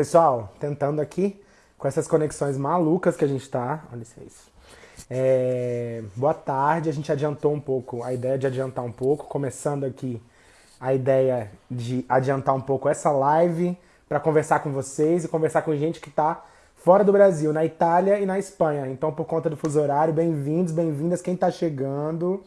Pessoal, tentando aqui com essas conexões malucas que a gente tá. Olha isso. É... Boa tarde, a gente adiantou um pouco, a ideia de adiantar um pouco, começando aqui a ideia de adiantar um pouco essa live para conversar com vocês e conversar com gente que está fora do Brasil, na Itália e na Espanha. Então, por conta do fuso horário, bem-vindos, bem-vindas quem está chegando.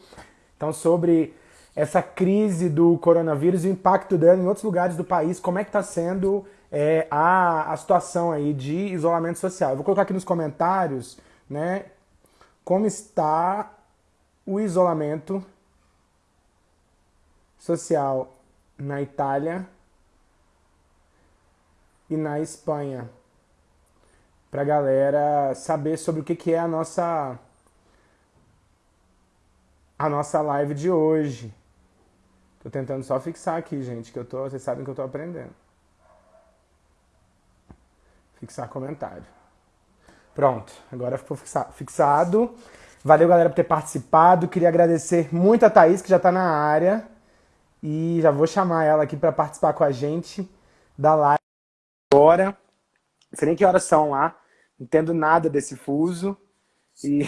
Então, sobre essa crise do coronavírus e o impacto dela em outros lugares do país, como é que está sendo é, a, a situação aí de isolamento social. Eu vou colocar aqui nos comentários, né, como está o isolamento social na Itália e na Espanha. Pra galera saber sobre o que, que é a nossa a nossa live de hoje. Tô tentando só fixar aqui, gente, que eu tô, vocês sabem que eu tô aprendendo. Fixar comentário. Pronto, agora ficou fixado. Valeu, galera, por ter participado. Queria agradecer muito a Thaís, que já está na área. E já vou chamar ela aqui para participar com a gente da live agora. Não sei nem que horas são lá. Não entendo nada desse fuso. E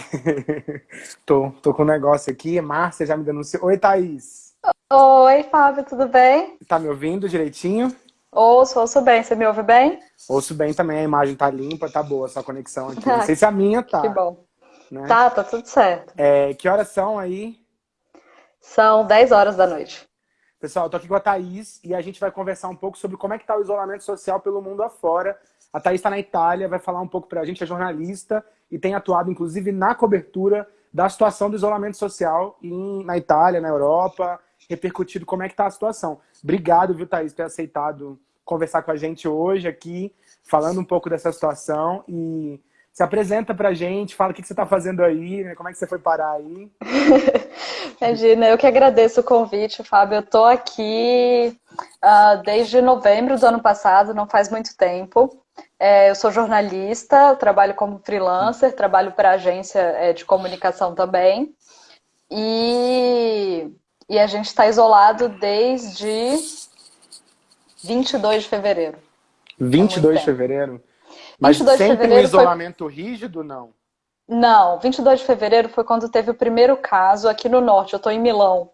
tô, tô com um negócio aqui. Márcia já me denunciou. Oi, Thaís. Oi, Fábio, tudo bem? Tá me ouvindo direitinho? Ouço, ouço bem. Você me ouve bem? Ouço bem também. A imagem tá limpa, tá boa essa conexão aqui. Não sei se a minha tá. Que bom. Né? Tá, tá tudo certo. É, que horas são aí? São 10 horas da noite. Pessoal, eu tô aqui com a Thaís e a gente vai conversar um pouco sobre como é que tá o isolamento social pelo mundo afora. A Thaís está na Itália, vai falar um pouco pra gente, é jornalista e tem atuado, inclusive, na cobertura da situação do isolamento social em, na Itália, na Europa, repercutido como é que tá a situação. Obrigado, viu, Thaís, por ter aceitado conversar com a gente hoje aqui, falando um pouco dessa situação e se apresenta pra gente, fala o que, você está fazendo aí, né? como é que você foi parar aí. Imagina, eu que agradeço o convite, Fábio. Eu tô aqui uh, desde novembro do ano passado, não faz muito tempo. É, eu sou jornalista, trabalho como freelancer, trabalho para agência é, de comunicação também. E, e a gente está isolado desde 22 de fevereiro. 22 é de fevereiro? Mas sempre um isolamento foi... rígido, não? Não, 22 de fevereiro foi quando teve o primeiro caso aqui no norte. Eu estou em Milão,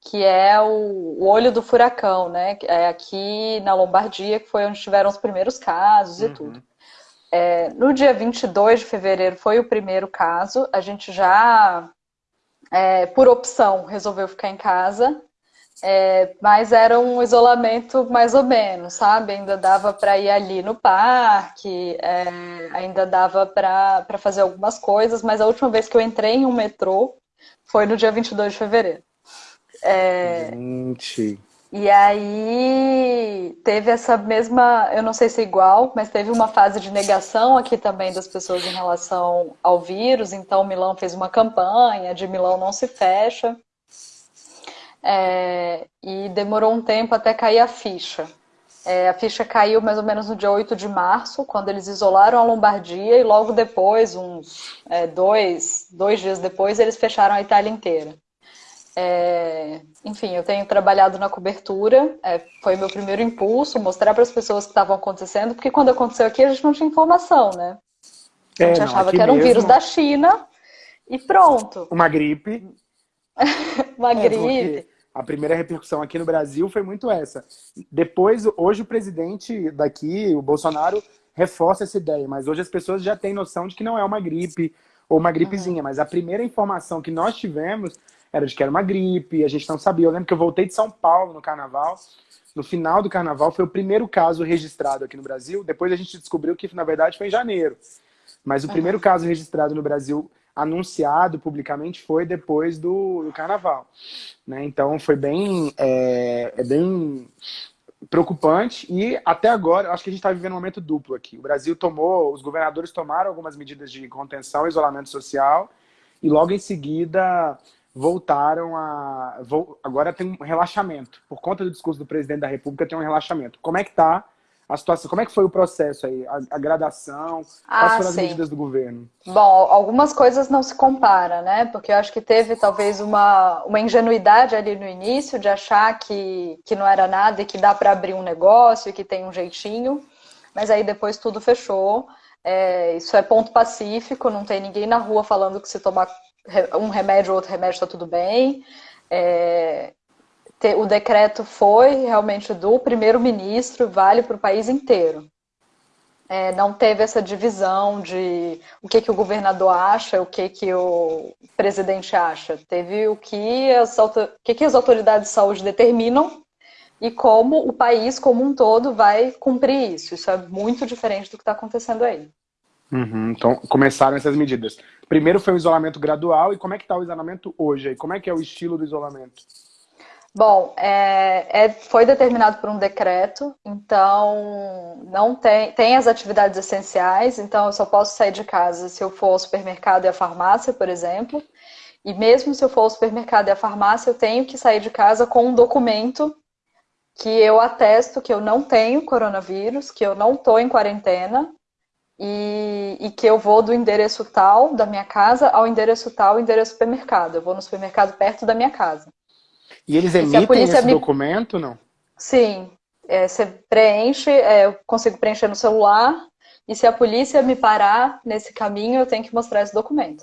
que é o, olho do furacão, né? É aqui na Lombardia, que foi onde tiveram os primeiros casos e uhum. tudo. É, no dia 22 de fevereiro foi o primeiro caso. A gente já, é, por opção, resolveu ficar em casa. É, mas era um isolamento mais ou menos, sabe? Ainda dava para ir ali no parque, é, ainda dava para fazer algumas coisas, mas a última vez que eu entrei em um metrô foi no dia 22 de fevereiro. É, Gente. E aí teve essa mesma, eu não sei se é igual, mas teve uma fase de negação aqui também das pessoas em relação ao vírus. Então Milão fez uma campanha de Milão não se fecha. É, e demorou um tempo até cair a ficha. É, a ficha caiu mais ou menos no dia 8 de março, quando eles isolaram a Lombardia, e logo depois, uns é, dois, dois dias depois, eles fecharam a Itália inteira. É, enfim, eu tenho trabalhado na cobertura, é, foi meu primeiro impulso, mostrar para as pessoas o que estavam acontecendo, porque quando aconteceu aqui a gente não tinha informação, né? A gente é, não, achava que era um mesmo... vírus da China e pronto. Uma gripe. Uma é, gripe. A primeira repercussão aqui no Brasil foi muito essa. Depois, hoje o presidente daqui, o Bolsonaro, reforça essa ideia, mas hoje as pessoas já têm noção de que não é uma gripe ou uma gripezinha, uhum. mas a primeira informação que nós tivemos era de que era uma gripe, a gente não sabia. Eu lembro que eu voltei de São Paulo no carnaval, no final do carnaval foi o primeiro caso registrado aqui no Brasil, depois a gente descobriu que na verdade foi em janeiro. Mas o uhum. primeiro caso registrado no Brasil anunciado publicamente foi depois do, do carnaval. Né? Então foi bem, é, é, bem preocupante e até agora, acho que a gente está vivendo um momento duplo aqui. O Brasil tomou, os governadores tomaram algumas medidas de contenção, isolamento social e logo em seguida voltaram a... Agora tem um relaxamento. Por conta do discurso do presidente da República tem um relaxamento. Como é que está a situação. Como é que foi o processo aí? A, a gradação? Ah, quais foram as medidas do governo? Bom, algumas coisas não se compara, né? Porque eu acho que teve talvez uma, uma ingenuidade ali no início de achar que, que não era nada e que dá para abrir um negócio e que tem um jeitinho. mas aí depois tudo fechou. É, isso é ponto pacífico, não tem ninguém na rua falando que se tomar um remédio ou outro remédio está tudo bem. É, o decreto foi realmente do primeiro-ministro, vale para o país inteiro. É, não teve essa divisão de o que, que o governador acha, o que, que o presidente acha. Teve o que as, o que, que as autoridades de saúde determinam e como o país como um todo vai cumprir isso. Isso é muito diferente do que está acontecendo aí. Uhum, então, começaram essas medidas. Primeiro foi o isolamento gradual, e como é que está o isolamento hoje? Como é que é o estilo do isolamento? Bom, é, é, foi determinado por um decreto, então não tem, tem as atividades essenciais, então eu só posso sair de casa se eu for ao supermercado e à farmácia, por exemplo. E mesmo se eu for ao supermercado e à farmácia, eu tenho que sair de casa com um documento que eu atesto que eu não tenho coronavírus, que eu não estou em quarentena e, e, que eu vou do endereço tal da minha casa ao endereço tal, endereço supermercado. Eu vou no supermercado perto da minha casa. E eles emitem e esse me... documento, não? Sim. É, você preenche, é, eu consigo preencher no celular, e se a polícia me parar nesse caminho, eu tenho que mostrar esse documento.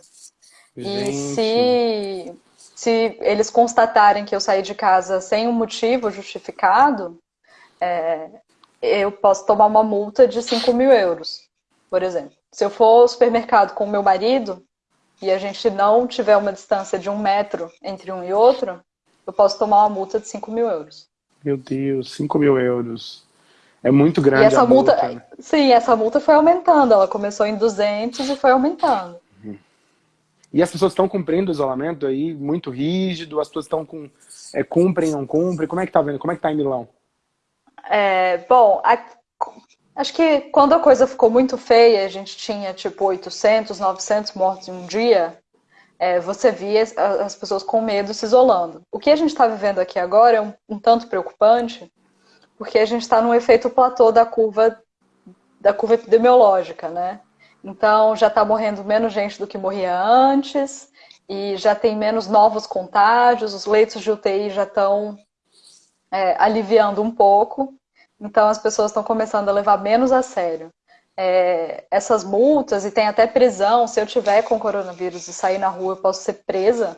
Gente. E se se eles constatarem que eu saí de casa sem um motivo justificado, é, eu posso tomar uma multa de 5 mil euros, por exemplo. Se eu for ao supermercado com o meu marido e a gente não tiver uma distância de um metro entre um e outro, eu posso tomar uma multa de 5 mil euros. Meu Deus, 5 mil euros. É muito grande e essa multa. multa né? Sim, essa multa foi aumentando. Ela começou em 200 e foi aumentando. E as pessoas estão cumprindo o isolamento aí, muito rígido, as pessoas estão com. É, cumprem, não cumprem? Como é que tá vendo? Como é que tá em Milão? É, bom, a, acho que quando a coisa ficou muito feia, a gente tinha tipo 800, 900 mortos em um dia, é, você via as, as, pessoas com medo se isolando. O que a gente está vivendo aqui agora é um, um tanto preocupante, porque a gente está no efeito platô da curva da curva epidemiológica, né? Então já está morrendo menos gente do que morria antes e já tem menos novos contágios, os leitos de UTI já estão é, aliviando um pouco, então as pessoas estão começando a levar menos a sério. É, essas multas, e tem até prisão, se eu tiver com coronavírus e sair na rua, eu posso ser presa.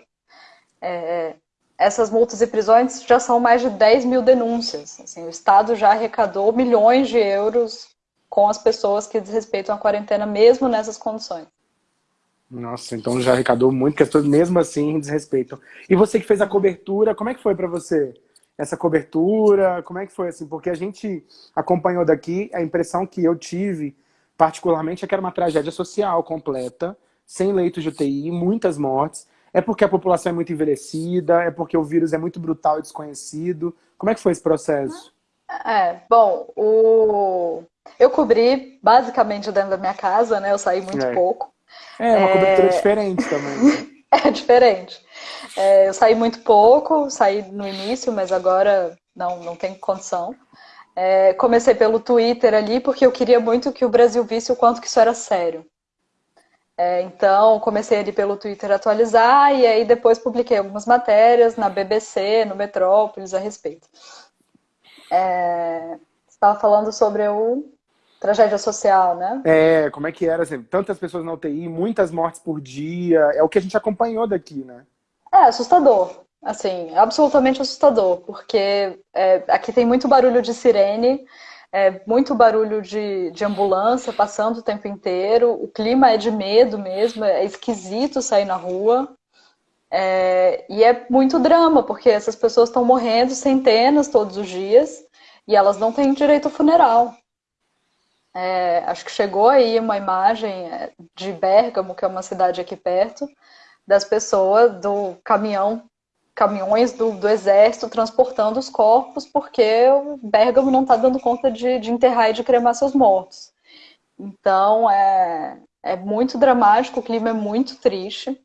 É, essas multas e prisões já são mais de 10 mil denúncias. Assim, o Estado já arrecadou milhões de euros com as pessoas que desrespeitam a quarentena, mesmo nessas condições. Nossa, então já arrecadou muito, que as pessoas mesmo assim desrespeitam. E você que fez a cobertura, como é que foi para você essa cobertura? Como é que foi assim? Porque a gente acompanhou daqui, a impressão que eu tive, particularmente, é que era uma tragédia social completa, sem leitos de UTI, muitas mortes. É porque a população é muito envelhecida, é porque o vírus é muito brutal e desconhecido. Como é que foi esse processo? É, bom, o... eu cobri basicamente dentro da minha casa, né? Eu saí muito é. pouco. É, uma é... cobertura diferente também. é diferente. É, eu saí muito pouco, saí no início, mas agora não, não tem condição. É, comecei pelo Twitter ali, porque eu queria muito que o Brasil visse o quanto que isso era sério. É, então, comecei ali pelo Twitter atualizar, e aí depois publiquei algumas matérias na BBC, no Metrópolis, a respeito. É, você estava falando sobre o tragédia social, né? É, como é que era, assim, tantas pessoas na UTI, muitas mortes por dia, é o que a gente acompanhou daqui, né? É, assustador, assim, absolutamente assustador, porque é, aqui tem muito barulho de sirene, é, muito barulho de, de ambulância passando o tempo inteiro, o clima é de medo mesmo, é esquisito sair na rua, é, e é muito drama, porque essas pessoas estão morrendo centenas todos os dias e elas não têm direito ao funeral. É, acho que chegou aí uma imagem é, de Bérgamo, que é uma cidade aqui perto, das pessoas do caminhão, caminhões do, do exército transportando os corpos, porque o Bérgamo não está dando conta de, de enterrar e de cremar seus mortos. Então é, é muito dramático, o clima é muito triste.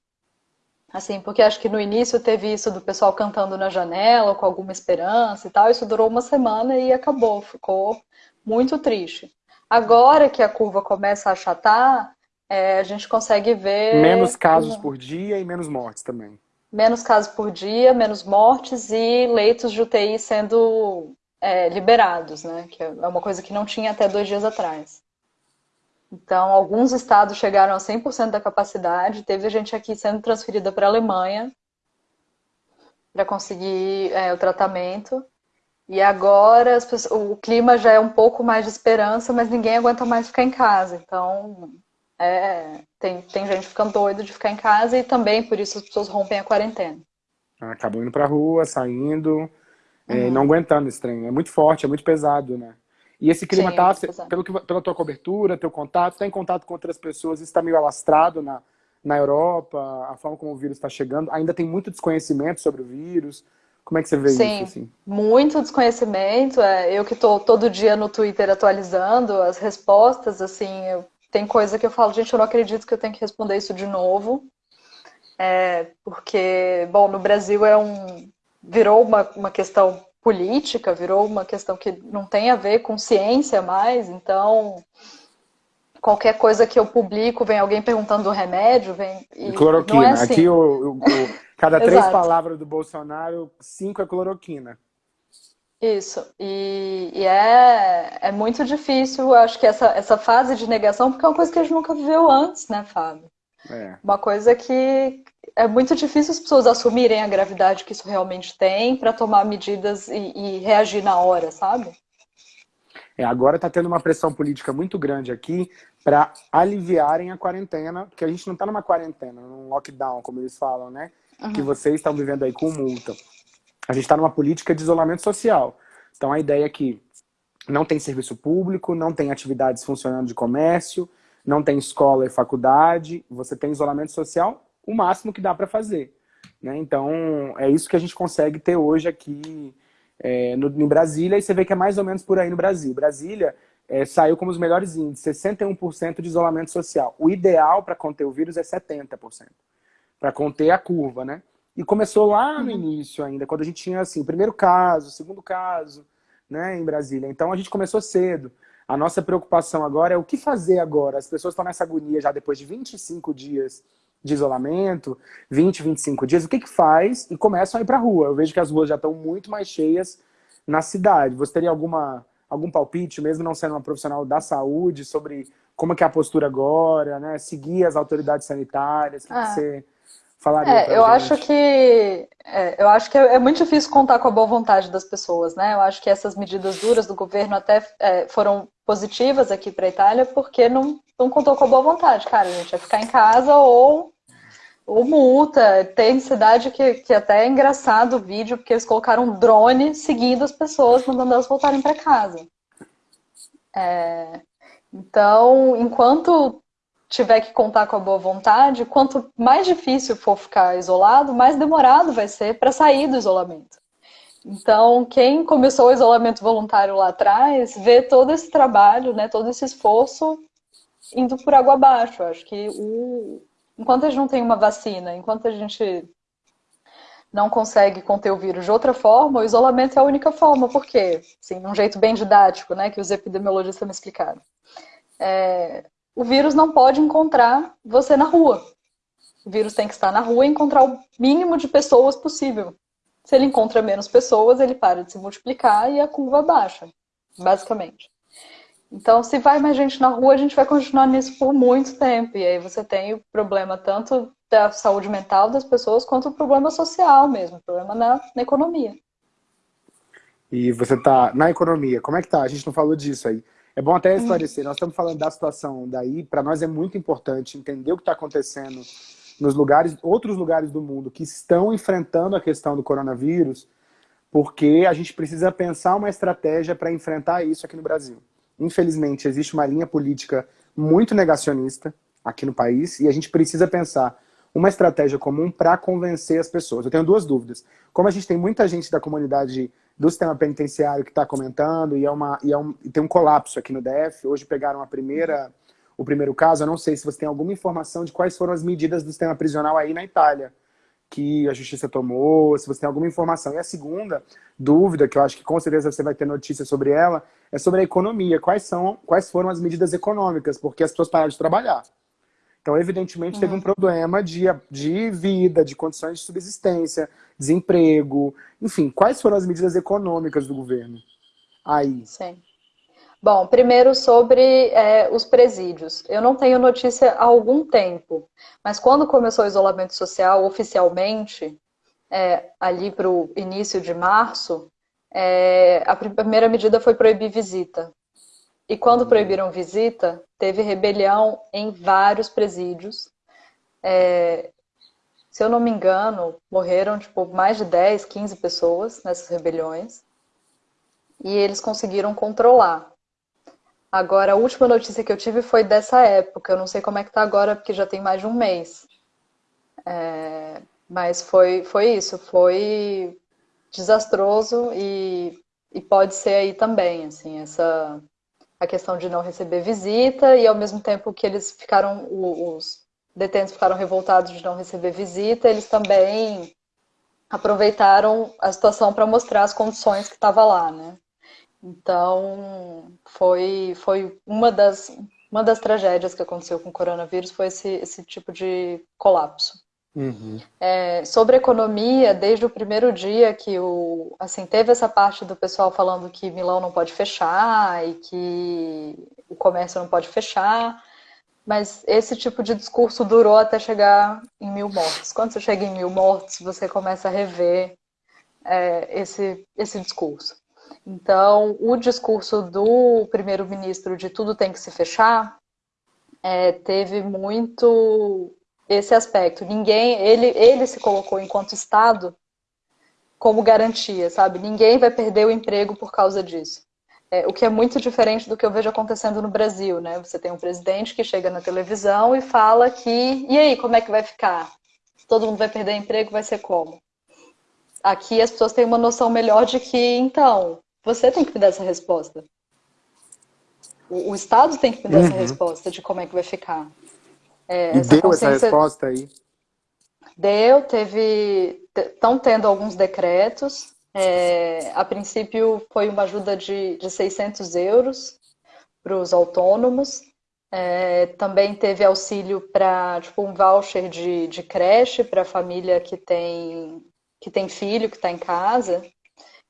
Assim, porque acho que no início teve isso do pessoal cantando na janela, com alguma esperança e tal. Isso durou uma semana e acabou, ficou muito triste. Agora que a curva começa a achatar, é, a gente consegue ver. Menos casos por dia e menos mortes também. Menos casos por dia, menos mortes e leitos de UTI sendo é, liberados, né? Que é uma coisa que não tinha até dois dias atrás. Então, alguns estados chegaram a 100% da capacidade. Teve gente aqui sendo transferida para a Alemanha para conseguir é, o tratamento. E agora pessoas, o clima já é um pouco mais de esperança, mas ninguém aguenta mais ficar em casa. Então, é, tem, tem gente ficando doida de ficar em casa e também por isso as pessoas rompem a quarentena. Acabam indo pra rua, saindo, é, uhum. é, não aguentando esse trem. É muito forte, é muito pesado, né? E esse clima Sim, tá, pelo que, pela tua cobertura, teu contato, tá em contato com outras pessoas, isso tá meio alastrado na, na Europa, a forma como o vírus está chegando, ainda tem muito desconhecimento sobre o vírus. Como é que você vê Sim, isso? Sim, muito desconhecimento. É, eu que estou todo dia no Twitter atualizando as respostas, assim, eu, tem coisa que eu falo, gente, eu não acredito que eu tenho que responder isso de novo. É, porque, bom, no Brasil é um virou uma, uma questão política, virou uma questão que não tem a ver com ciência mais, então qualquer coisa que eu publico, vem alguém perguntando do remédio, vem. E cloroquina. É assim. Aqui o, o, o cada três palavras do Bolsonaro, cinco é cloroquina. Isso. E, e, é, é muito difícil, acho que essa, essa fase de negação, porque é uma coisa que a gente nunca viveu antes, né, Fábio? É. Uma coisa que é muito difícil as pessoas assumirem a gravidade que isso realmente tem para tomar medidas e, e, reagir na hora, sabe? É, agora está tendo uma pressão política muito grande aqui para aliviarem a quarentena, porque a gente não está numa quarentena, num lockdown, como eles falam, né? Uhum. Que vocês estão vivendo aí com multa. A gente está numa política de isolamento social. Então a ideia é que não tem serviço público, não tem atividades funcionando de comércio, não tem escola e faculdade, você tem isolamento social o máximo que dá para fazer. Né? Então, é isso que a gente consegue ter hoje aqui é, no, em Brasília, e você vê que é mais ou menos por aí no Brasil. Brasília é, saiu como os melhores índices, 61% de isolamento social. O ideal para conter o vírus é 70%, para conter a curva, né? E começou lá no uhum. início ainda, quando a gente tinha assim, o primeiro caso, o segundo caso, né, em Brasília. Então a gente começou cedo. A nossa preocupação agora é o que fazer agora. As pessoas estão nessa agonia já depois de 25 dias de isolamento, 20, 25 dias, o que que faz? E começam a ir para a rua. Eu vejo que as ruas já estão muito mais cheias na cidade. Você teria alguma, algum palpite, mesmo não sendo uma profissional da saúde, sobre como é, é a postura agora, né? Seguir as autoridades sanitárias, o que, ah. que você falaria é, eu acho que é, eu acho que é, é, muito difícil contar com a boa vontade das pessoas, né? Eu acho que essas medidas duras do governo até é, foram positivas aqui para a Itália porque não, não contou com a boa vontade, cara. A gente vai ficar em casa ou ou multa. Tem cidade que, que até é engraçado o vídeo, porque eles colocaram um drone seguindo as pessoas, mandando elas voltarem para casa. É... Então, enquanto tiver que contar com a boa vontade, quanto mais difícil for ficar isolado, mais demorado vai ser para sair do isolamento. Então, quem começou o isolamento voluntário lá atrás, vê todo esse trabalho, né, todo esse esforço indo por água abaixo. Acho que o, enquanto a gente não tem uma vacina, enquanto a gente não consegue conter o vírus de outra forma, o isolamento é a única forma. Por quê? Assim, um jeito bem didático, né, que os epidemiologistas me explicaram. É, o vírus não pode encontrar você na rua. O vírus tem que estar na rua e encontrar o mínimo de pessoas possível. Se ele encontra menos pessoas, ele para de se multiplicar e a curva baixa, basicamente. Então, se vai mais gente na rua, a gente vai continuar nisso por muito tempo. E aí você tem o problema tanto da saúde mental das pessoas, quanto o problema social mesmo, o problema na, na economia. E você está na economia, como é que tá? A gente não falou disso aí. É bom até esclarecer, nós estamos falando da situação daí, para nós é muito importante entender o que está acontecendo nos lugares, outros lugares do mundo que estão enfrentando a questão do coronavírus, porque a gente precisa pensar uma estratégia para enfrentar isso aqui no Brasil infelizmente, existe uma linha política muito negacionista aqui no país e a gente precisa pensar uma estratégia comum para convencer as pessoas. Eu tenho duas dúvidas. Como a gente tem muita gente da comunidade do sistema penitenciário que está comentando e, é uma, e, é um, e tem um colapso aqui no DF, hoje pegaram a primeira, o primeiro caso, eu não sei se você tem alguma informação de quais foram as medidas do sistema prisional aí na Itália que a justiça tomou, se você tem alguma informação. E a segunda dúvida, que eu acho que com certeza você vai ter notícia sobre ela, é sobre a economia. Quais, são, quais foram as medidas econômicas? Porque as pessoas pararam de trabalhar. Então, evidentemente, teve um uhum. problema de, de vida, de condições de subsistência, desemprego, enfim, quais foram as medidas econômicas do governo? aí? Sim. Bom, primeiro sobre é, os presídios. Eu não tenho notícia há algum tempo, mas quando começou o isolamento social oficialmente, é, ali para o início de março, é, a primeira medida foi proibir visita. E quando uhum. proibiram visita, teve rebelião em vários presídios. É, se eu não me engano, morreram tipo, mais de 10, 15 pessoas nessas rebeliões. E eles conseguiram controlar. Agora, a última notícia que eu tive foi dessa época. Eu não sei como é que tá agora, porque já tem mais de um mês. É, mas foi, foi isso, foi desastroso e, e pode ser aí também, assim, essa a questão de não receber visita e ao mesmo tempo que eles ficaram, os detentos ficaram revoltados de não receber visita, eles também aproveitaram a situação para mostrar as condições que estava lá, né? Então, foi, foi uma, das, uma das tragédias que aconteceu com o coronavírus, foi esse, esse tipo de colapso. Uhum. É, sobre economia, desde o primeiro dia que o, assim, teve essa parte do pessoal falando que Milão não pode fechar e que o comércio não pode fechar, mas esse tipo de discurso durou até chegar em mil mortes. Quando você chega em mil mortes, você começa a rever é, esse, esse discurso. Então, o discurso do primeiro-ministro de tudo tem que se fechar é, teve muito esse aspecto. Ninguém, ele, ele se colocou enquanto Estado como garantia, sabe? Ninguém vai perder o emprego por causa disso. É, o que é muito diferente do que eu vejo acontecendo no Brasil, né? Você tem um presidente que chega na televisão e fala que, e aí, como é que vai ficar? Todo mundo vai perder emprego, vai ser como? Aqui as pessoas têm uma noção melhor de que, então, você tem que me dar essa resposta. O, o Estado tem que me dar uhum. essa resposta de como é que vai ficar. É, e essa deu essa resposta aí? Deu, teve. Estão tendo alguns decretos. É, a princípio foi uma ajuda de, de 600 euros para os autônomos. É, também teve auxílio para tipo um voucher de, de creche para a família que tem que tem filho que está em casa.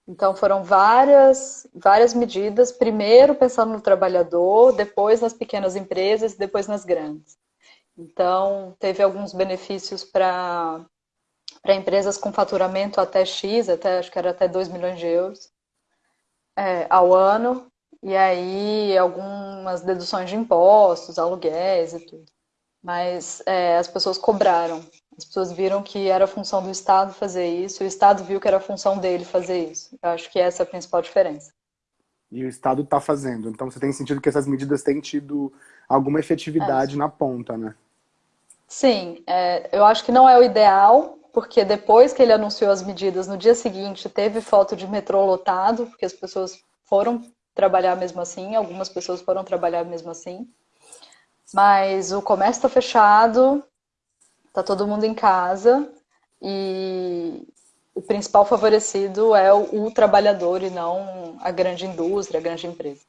Então foram várias, várias medidas, primeiro pensando no trabalhador, depois nas pequenas empresas, depois nas grandes. Então teve alguns benefícios para empresas com faturamento até X, até acho que era até 2 milhões de euros é, ao ano, e aí algumas deduções de impostos, aluguéis e tudo. Mas é, as pessoas cobraram as pessoas viram que era função do Estado fazer isso, e o Estado viu que era função dele fazer isso. Eu acho que essa é a principal diferença. E o Estado está fazendo. Então você tem sentido que essas medidas têm tido alguma efetividade é. na ponta, né? Sim, é, eu acho que não é o ideal, porque depois que ele anunciou as medidas, no dia seguinte teve foto de metrô lotado, porque as pessoas foram trabalhar mesmo assim, algumas pessoas foram trabalhar mesmo assim. Mas o comércio está fechado, tá todo mundo em casa e o principal favorecido é o, o trabalhador e não a grande indústria, a grande empresa.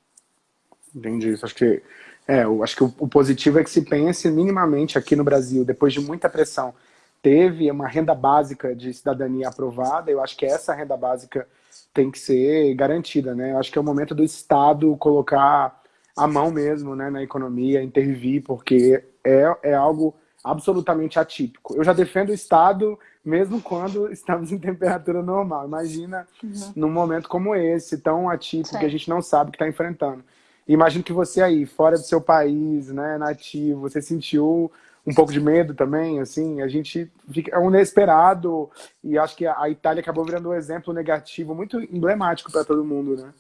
Entendi. Acho que, é, eu acho que o, o positivo é que se pense minimamente aqui no Brasil, depois de muita pressão, teve uma renda básica de cidadania aprovada, eu acho que essa renda básica tem que ser garantida, né? Eu acho que é o momento do Estado colocar a mão mesmo né, na economia, intervir, porque é, é algo absolutamente atípico. Eu já defendo o Estado mesmo quando estamos em temperatura normal. Imagina uhum. num momento como esse, tão atípico, Sim. que a gente não sabe o que está enfrentando. Imagino que você aí, fora do seu país, né, nativo, você sentiu um pouco de medo também, assim, a gente fica, é um inesperado e acho que a Itália acabou virando um exemplo negativo muito emblemático para todo mundo, né?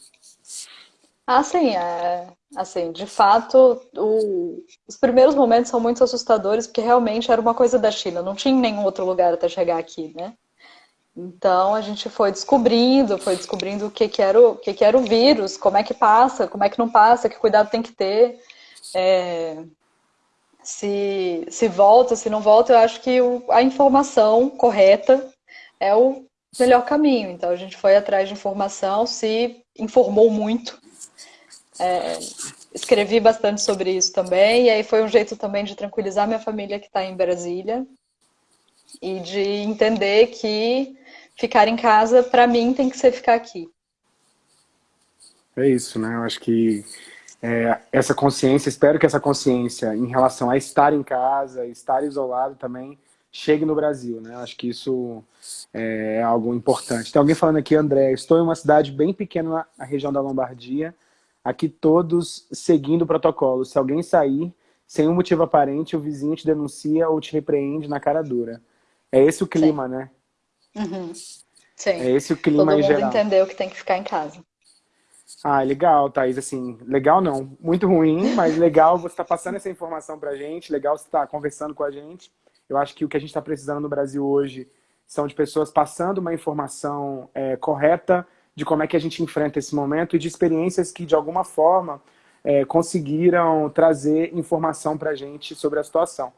Ah, sim, é, assim, de fato, o, os primeiros momentos são muito assustadores, porque realmente era uma coisa da China, não tinha nenhum outro lugar até chegar aqui, né? Então a gente foi descobrindo, foi descobrindo o que, que, era, o, o que, que era o vírus, como é que passa, como é que não passa, que cuidado tem que ter. É, se, se volta, se não volta, eu acho que o, a informação correta é o melhor caminho. Então a gente foi atrás de informação, se informou muito é, escrevi bastante sobre isso também, e aí foi um jeito também de tranquilizar minha família que está em Brasília e de entender que ficar em casa, para mim, tem que ser ficar aqui. É isso, né? Eu acho que é, essa consciência, espero que essa consciência em relação a estar em casa, estar isolado também, chegue no Brasil, né? Eu acho que isso é algo importante. Tem alguém falando aqui, André, estou em uma cidade bem pequena na região da Lombardia, aqui todos seguindo o protocolo. Se alguém sair sem um motivo aparente, o vizinho te denuncia ou te repreende na cara dura. É esse o clima, Sim. né? Uhum. Sim. É esse o clima Todo em mundo geral. entendeu que tem que ficar em casa. Ah, legal, Thaís. Assim, legal não. Muito ruim, mas legal você estar tá passando essa informação pra gente, legal você estar tá conversando com a gente. Eu acho que o que a gente está precisando no Brasil hoje são de pessoas passando uma informação é, correta de como é que a gente enfrenta esse momento e de experiências que, de alguma forma, é, conseguiram trazer informação para a gente sobre a situação.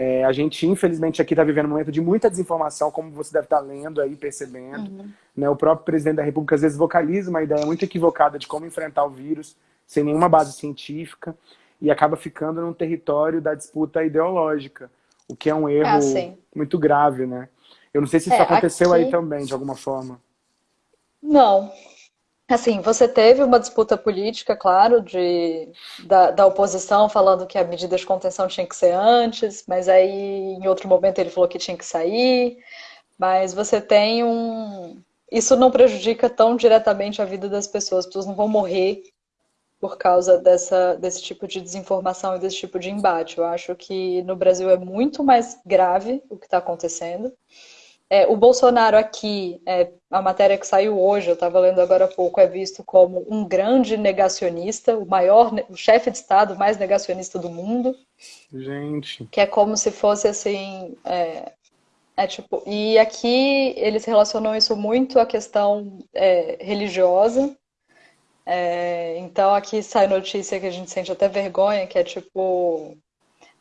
É, a gente, infelizmente, aqui está vivendo um momento de muita desinformação, como você deve estar tá lendo aí, percebendo. Uhum. Né? O próprio presidente da República, às vezes, vocaliza uma ideia muito equivocada de como enfrentar o vírus, sem nenhuma base científica, e acaba ficando num território da disputa ideológica, o que é um erro ah, muito grave, né? Eu não sei se isso é, aconteceu aqui... aí também, de alguma forma. Não, Assim, você teve uma disputa política, claro, de, da, da, oposição falando que a medida de contenção tinha que ser antes, mas aí em outro momento ele falou que tinha que sair. Mas você tem um. Isso não prejudica tão diretamente a vida das pessoas, as pessoas não vão morrer por causa dessa, desse tipo de desinformação e desse tipo de embate. Eu acho que no Brasil é muito mais grave o que está acontecendo. É, o Bolsonaro aqui, é, a matéria que saiu hoje, eu estava lendo agora há pouco, é visto como um grande negacionista, o maior, o chefe de Estado mais negacionista do mundo. Gente. Que é como se fosse assim. É, é tipo, e aqui eles relacionam isso muito à questão é, religiosa. É, então aqui sai notícia que a gente sente até vergonha, que é tipo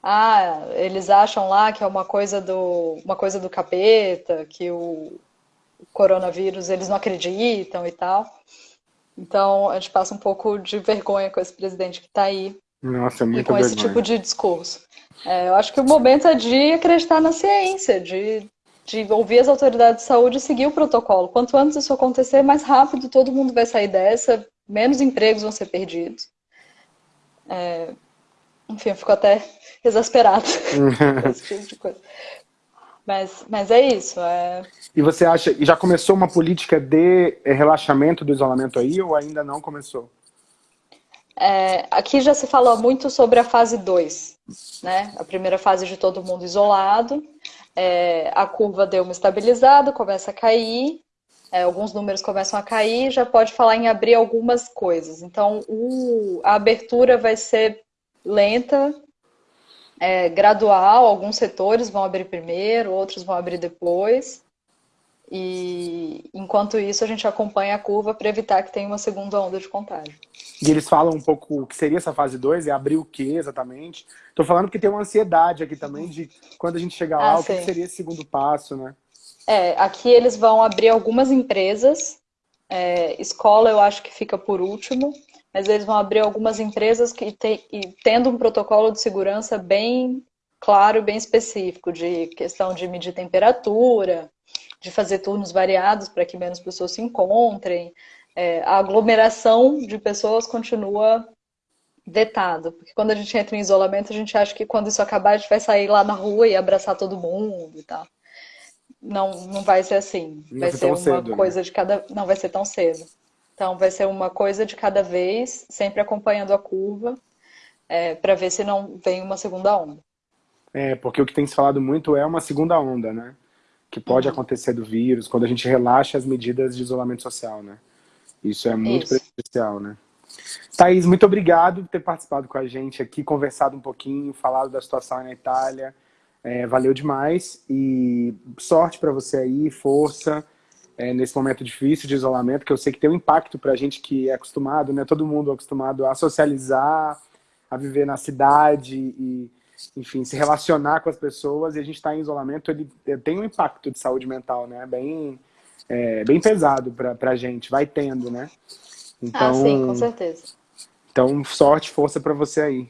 ah, eles acham lá que é uma coisa do, uma coisa do capeta, que o, coronavírus eles não acreditam e tal. Então a gente passa um pouco de vergonha com esse presidente que está aí. Nossa, muito E com vergonha. esse tipo de discurso. É, eu acho que o momento é de acreditar na ciência, de, de ouvir as autoridades de saúde e seguir o protocolo. Quanto antes isso acontecer, mais rápido todo mundo vai sair dessa, menos empregos vão ser perdidos. É, enfim, eu fico até exasperado esse tipo de coisa. Mas, mas é isso. É... E você acha, já começou uma política de relaxamento do isolamento aí ou ainda não começou? É, aqui já se falou muito sobre a fase 2, né? A primeira fase de todo mundo isolado, é, a curva deu uma estabilizada, começa a cair, é, alguns números começam a cair, já pode falar em abrir algumas coisas. Então, o, a abertura vai ser lenta, é, gradual, alguns setores vão abrir primeiro, outros vão abrir depois. E enquanto isso, a gente acompanha a curva para evitar que tenha uma segunda onda de contágio. E eles falam um pouco o que seria essa fase 2, é abrir o que exatamente? Estou falando que tem uma ansiedade aqui também de quando a gente chegar lá, ah, o que seria esse segundo passo, né? É, aqui eles vão abrir algumas empresas, é, escola eu acho que fica por último, mas eles vão abrir algumas empresas que tem, e tendo um protocolo de segurança bem claro, bem específico, de questão de medir temperatura, de fazer turnos variados para que menos pessoas se encontrem. É, a aglomeração de pessoas continua vetado, porque quando a gente entra em isolamento, a gente acha que quando isso acabar, a gente vai sair lá na rua e abraçar todo mundo e tal. Não, não vai ser assim. Não vai ser uma cedo, né? coisa né? de cada. Não vai ser tão cedo. Então, vai ser uma coisa de cada vez, sempre acompanhando a curva, é, para ver se não vem uma segunda onda. É, porque o que tem se falado muito é uma segunda onda, né? Que pode uhum. acontecer do vírus, quando a gente relaxa as medidas de isolamento social, né? Isso é muito Isso. prejudicial, né? Thaís, muito obrigado por ter participado com a gente aqui, conversado um pouquinho, falado da situação na Itália. É, valeu demais e sorte para você aí, força é, nesse momento difícil de isolamento, que eu sei que tem um impacto para a gente que é acostumado, né? Todo mundo é acostumado a socializar, a viver na cidade e, enfim, se relacionar com as pessoas. E a gente está em isolamento, ele tem um impacto de saúde mental, né? Bem, é, bem pesado para a gente, vai tendo, né? Então, ah, sim, com certeza. Então, sorte, força para você aí.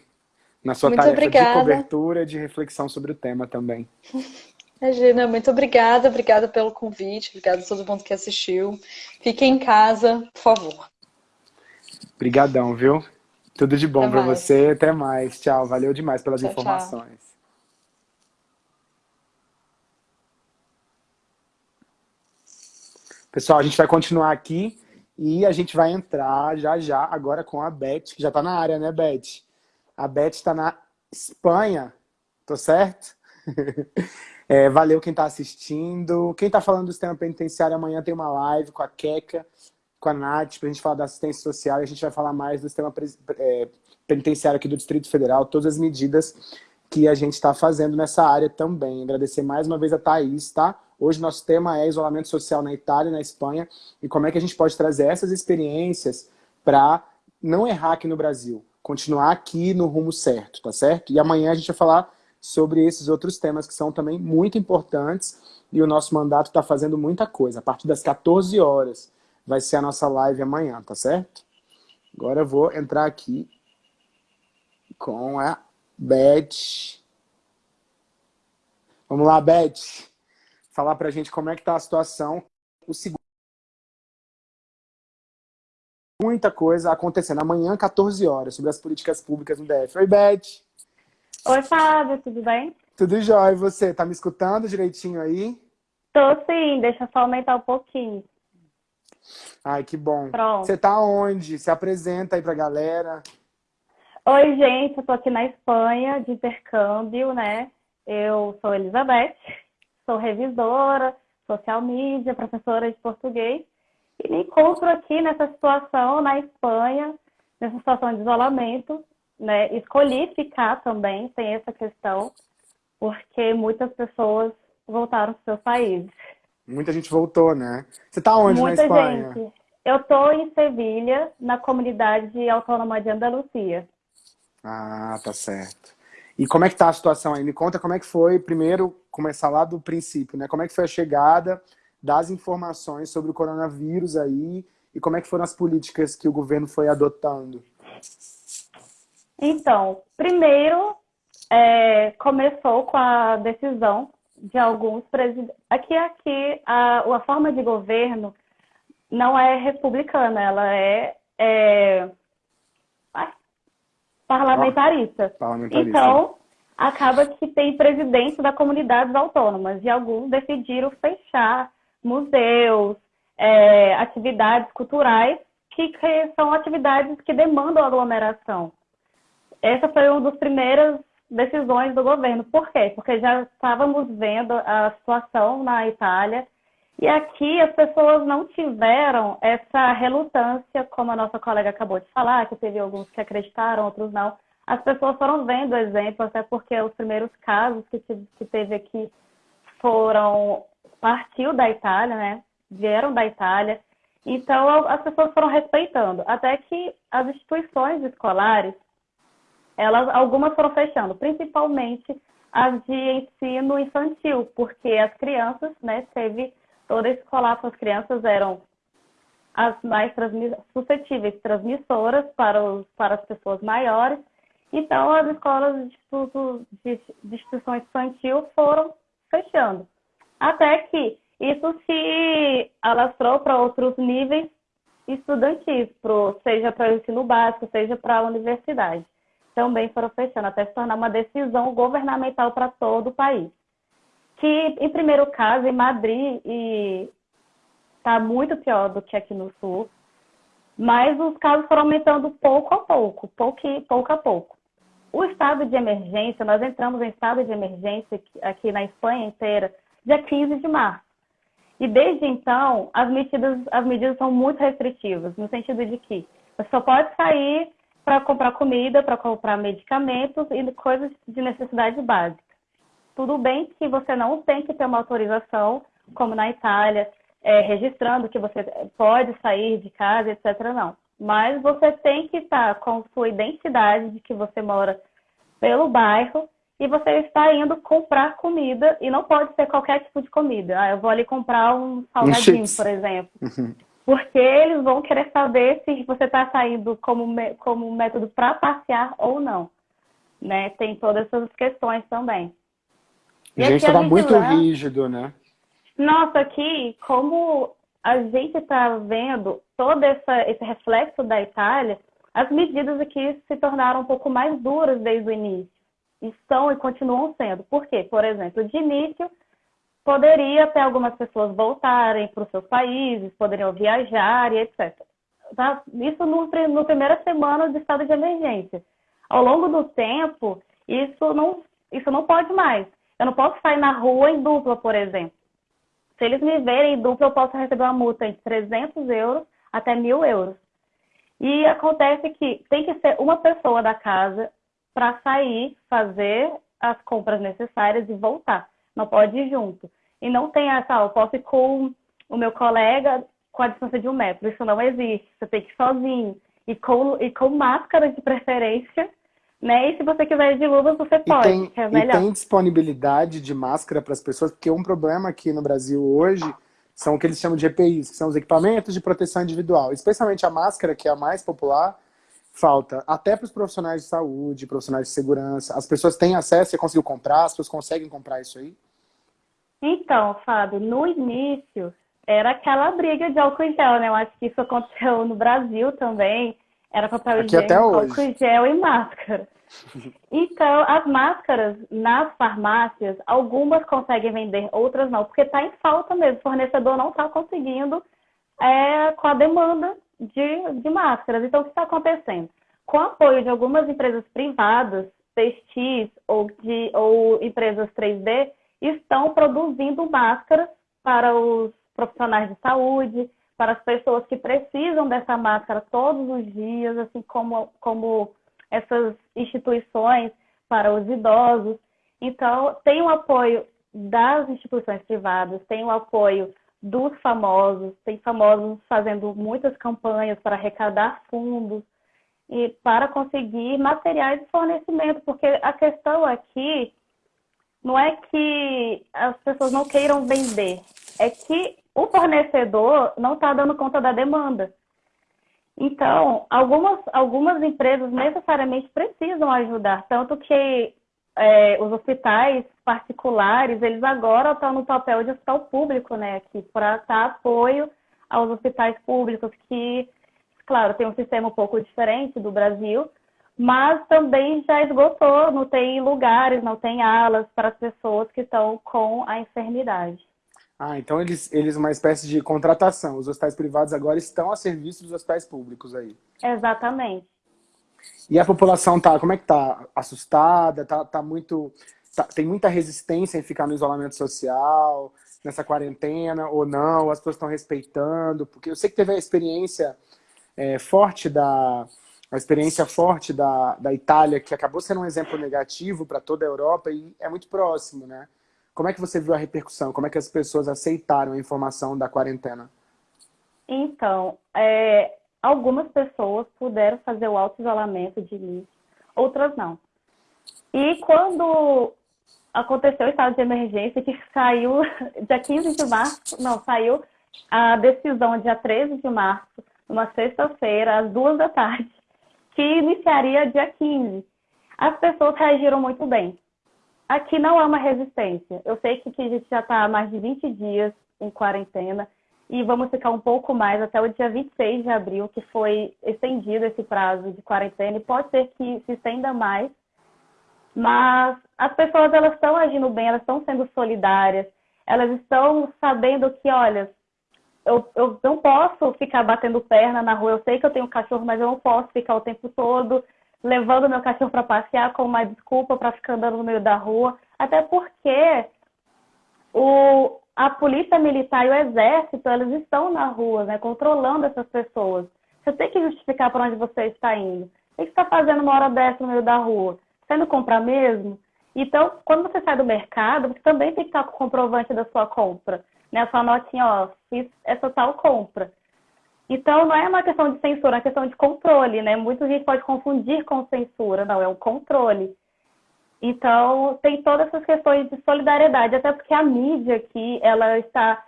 Na sua Muito tarefa obrigada. de cobertura, de reflexão sobre o tema também. Regina, muito obrigada. Obrigada pelo convite. Obrigada a todo mundo que assistiu. Fiquem em casa, por favor. Obrigadão, viu? Tudo de bom para você. Até mais. Tchau. Valeu demais pelas tchau, informações. Tchau. Pessoal, a gente vai continuar aqui e a gente vai entrar já já agora com a Beth, que já está na área, né, Beth? A Beth está na Espanha, tô certo? é, valeu quem está assistindo. Quem está falando do sistema penitenciário, amanhã tem uma live com a Keka, com a Nath, para a gente falar da assistência social. E a gente vai falar mais do sistema é, penitenciário aqui do Distrito Federal, todas as medidas que a gente está fazendo nessa área também. Agradecer mais uma vez a Thaís, tá? Hoje nosso tema é isolamento social na Itália e na Espanha e como é que a gente pode trazer essas experiências para não errar aqui no Brasil, continuar aqui no rumo certo, tá certo? E amanhã a gente vai falar sobre esses outros temas que são também muito importantes e o nosso mandato está fazendo muita coisa. A partir das 14 horas vai ser a nossa live amanhã, tá certo? Agora eu vou entrar aqui com a Beth. Vamos lá, Beth falar para a gente como é que está a situação. O segundo muita coisa acontecendo. Amanhã, 14 horas, sobre as políticas públicas no DF. Oi, Beth. Oi, Fábio, tudo bem? Tudo jóia. E você, tá me escutando direitinho aí? Tô sim, deixa só aumentar um pouquinho. Ai, que bom. Pronto. Você tá onde? Se apresenta aí pra galera. Oi, gente, eu tô aqui na Espanha, de intercâmbio, né? Eu sou Elizabeth, sou revisora, social media, professora de português, e me encontro aqui nessa situação na Espanha, nessa situação de isolamento, né? Escolhi ficar também, tem essa questão, porque muitas pessoas voltaram para seus países. Muita gente voltou, né? Você está onde Muita na Espanha? Gente. Eu estou em Sevilha, na comunidade autônoma de Andalucia. Ah, tá certo. E como é que tá a situação aí? Me conta como é que foi, primeiro, começar lá do princípio, né? Como é que foi a chegada das informações sobre o coronavírus aí e como é que foram as políticas que o governo foi adotando? Então, primeiro, é, começou com a decisão de alguns presidentes. Aqui, aqui a, a forma de governo não é republicana, ela é, é parlamentarista. parlamentarista. Então, acaba que tem presidente da comunidades autônomas e alguns decidiram fechar museus, é, atividades culturais que, que, são atividades que demandam aglomeração. Essa foi uma das primeiras decisões do governo. Por quê? Porque já estávamos vendo a situação na Itália e aqui as pessoas não tiveram essa relutância, como a nossa colega acabou de falar, que teve alguns que acreditaram, outros não. As pessoas foram vendo o exemplo, até porque os primeiros casos que, que teve aqui foram partiu da Itália, né? Vieram da Itália. Então as pessoas foram respeitando, até que as instituições escolares, elas algumas foram fechando, principalmente as de ensino infantil, porque as crianças, né, teve todo esse colapso, as crianças eram as mais suscetíveis transmissoras para, os, para as pessoas maiores. Então, as escolas de, de, de instituição infantil foram fechando. Até que isso se alastrou para outros níveis estudantis, pro, seja para o ensino básico, seja para a universidade. Também foram fechando, até se tornar uma decisão governamental para todo o país que, em primeiro caso, em Madrid está muito pior do que aqui no Sul, mas os casos foram aumentando pouco a pouco, pouco, pouco a pouco. O estado de emergência, nós entramos em estado de emergência aqui na Espanha inteira, dia 15 de março. E desde então, as medidas, as medidas são muito restritivas, no sentido de que você só pode sair para comprar comida, para comprar medicamentos e coisas de necessidade básica. Tudo bem que você não tem que ter uma autorização, como na Itália, é, registrando que você pode sair de casa, etc. Não. Mas você tem que estar com sua identidade de que você mora pelo bairro e você está indo comprar comida e não pode ser qualquer tipo de comida. Ah, eu vou ali comprar um salgadinho, por exemplo. Uhum. Porque eles vão querer saber se você está saindo como, como método para passear ou não. Né? Tem todas essas questões também. E gente, estava muito rígido, né? Nossa, aqui, como a gente está vendo todo essa, esse reflexo da Itália, as medidas aqui se tornaram um pouco mais duras desde o início. Estão e continuam sendo. Por quê? Por exemplo, de início, poderia até algumas pessoas voltarem para os seus países, poderiam viajar e etc. Tá? Isso no, no primeira semana de estado de emergência. Ao longo do tempo, isso não, isso não pode mais. Eu não posso sair na rua em dupla, por exemplo. Se eles me verem em dupla, eu posso receber uma multa de 300 euros até 1.000 euros. E acontece que tem que ser uma pessoa da casa para sair, fazer as compras necessárias e voltar. Não pode ir junto. E não tem essa, eu posso ir com o meu colega com a distância de um metro. Isso não existe. Você tem que ir sozinho. E com, e com máscara de preferência, né? E se você quiser ir de luvas, você pode, tem, é melhor. E tem disponibilidade de máscara para as pessoas, porque um problema aqui no Brasil hoje são o que eles chamam de EPIs, que são os equipamentos de proteção individual. Especialmente a máscara, que é a mais popular, falta até para os profissionais de saúde, profissionais de segurança. As pessoas têm acesso, você conseguiu comprar, as pessoas conseguem comprar isso aí? Então, Fábio, no início era aquela briga de álcool em gel, né? Eu acho que isso aconteceu no Brasil também. Era papel higiênico, álcool gel e máscara. Então, as máscaras nas farmácias, algumas conseguem vender, outras não, porque está em falta mesmo. O fornecedor não está conseguindo é, com a demanda de, de máscaras. Então, o que está acontecendo? Com o apoio de algumas empresas privadas, PX ou, de, ou empresas 3D, estão produzindo máscaras para os profissionais de saúde, para as pessoas que precisam dessa máscara todos os dias, assim como, como essas instituições para os idosos. Então, tem o apoio das instituições privadas, tem o apoio dos famosos, tem famosos fazendo muitas campanhas para arrecadar fundos e para conseguir materiais de fornecimento, porque a questão aqui não é que as pessoas não queiram vender, é que o fornecedor não está dando conta da demanda. Então, algumas, algumas empresas necessariamente precisam ajudar, tanto que é, os hospitais particulares, eles agora estão no papel de hospital público, né, aqui, para dar apoio aos hospitais públicos, que, claro, tem um sistema um pouco diferente do Brasil, mas também já esgotou, não tem lugares, não tem alas para as pessoas que estão com a enfermidade. Ah, então eles, eles uma espécie de contratação. Os hospitais privados agora estão a serviço dos hospitais públicos aí. Exatamente. E a população tá, como é que tá? Assustada? Tá, tá muito, tá, tem muita resistência em ficar no isolamento social, nessa quarentena, ou não? As pessoas estão respeitando? Porque eu sei que teve a experiência é, forte da, a experiência forte da, da Itália, que acabou sendo um exemplo negativo para toda a Europa e é muito próximo, né? Como é que você viu a repercussão? Como é que as pessoas aceitaram a informação da quarentena? Então, é, algumas pessoas puderam fazer o auto-isolamento de início, outras não. E quando aconteceu o estado de emergência, que saiu dia 15 de março, não, saiu a decisão dia 13 de março, numa sexta-feira, às duas da tarde, que iniciaria dia 15. As pessoas reagiram muito bem. Aqui não há uma resistência. Eu sei que a gente já está há mais de 20 dias em quarentena e vamos ficar um pouco mais até o dia 26 de abril, que foi estendido esse prazo de quarentena e pode ser que se estenda mais. Mas as pessoas elas estão agindo bem, elas estão sendo solidárias, elas estão sabendo que, olha, eu, eu não posso ficar batendo perna na rua. Eu sei que eu tenho cachorro, mas eu não posso ficar o tempo todo levando meu cachorro para passear com uma desculpa para ficar andando no meio da rua, até porque o, a polícia militar e o exército, eles estão na rua, né, controlando essas pessoas. Você tem que justificar para onde você está indo. O que você está fazendo uma hora dessa no meio da rua? Você indo comprar mesmo? Então, quando você sai do mercado, você também tem que estar com o comprovante da sua compra. Né? A sua notinha, ó, fiz essa tal compra. Então, não é uma questão de censura, é uma questão de controle, né? Muita gente pode confundir com censura, não, é um controle. Então, tem todas essas questões de solidariedade, até porque a mídia aqui, ela está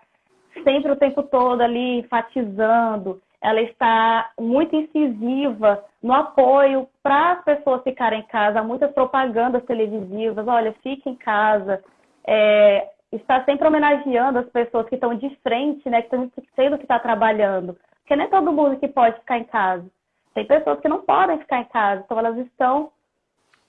sempre o tempo todo ali enfatizando, ela está muito incisiva no apoio para as pessoas ficarem em casa, muitas propagandas televisivas, olha, fique em casa, é, está sempre homenageando as pessoas que estão de frente, né, que estão sendo que está trabalhando Porque nem todo mundo que pode ficar em casa. Tem pessoas que não podem ficar em casa, então elas estão,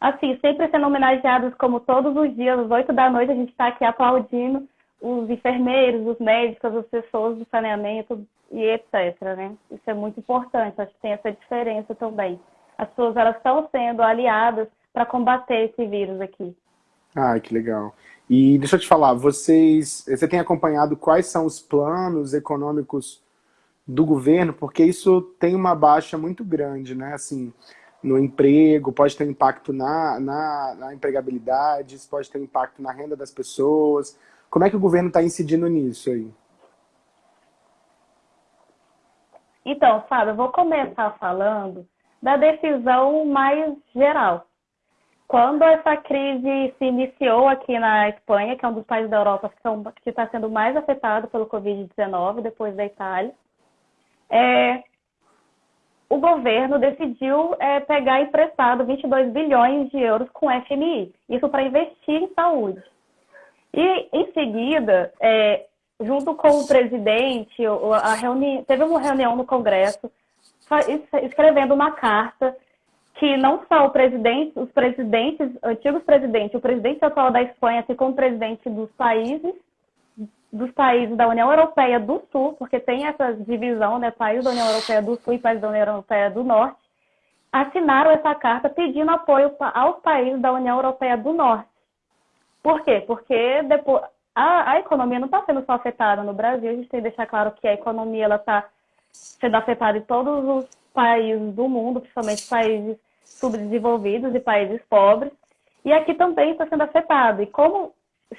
assim, sempre sendo homenageadas como todos os dias, às oito da noite, a gente está aqui aplaudindo os enfermeiros, os médicos, as pessoas do saneamento e etc, né? Isso é muito importante, acho que tem essa diferença também. As pessoas, elas estão sendo aliadas para combater esse vírus aqui. Ah, que legal. E deixa eu te falar, vocês, você tem acompanhado quais são os planos econômicos do governo? Porque isso tem uma baixa muito grande, né? Assim, no emprego, pode ter impacto na, na, na empregabilidade, pode ter impacto na renda das pessoas. Como é que o governo está incidindo nisso aí? Então, Fábio, eu vou começar falando da decisão mais geral. Quando essa crise se iniciou aqui na Espanha, que é um dos países da Europa que está sendo mais afetado pelo Covid-19, depois da Itália, é, o governo decidiu é, pegar emprestado 22 bilhões de euros com FMI, isso para investir em saúde. E, em seguida, é, junto com o presidente, a reuni... teve uma reunião no Congresso escrevendo uma carta que não só o presidente, os presidentes, antigos presidentes, o presidente atual da Espanha, assim como o presidente dos países, dos países da União Europeia do Sul, porque tem essa divisão, né, países da União Europeia do Sul e países da União Europeia do Norte, assinaram essa carta pedindo apoio aos países da União Europeia do Norte. Por quê? Porque depois, a, a economia não está sendo só afetada no Brasil, a gente tem que deixar claro que a economia está sendo afetada em todos os países do mundo, principalmente países subdesenvolvidos e países pobres, e aqui também está sendo afetado. E como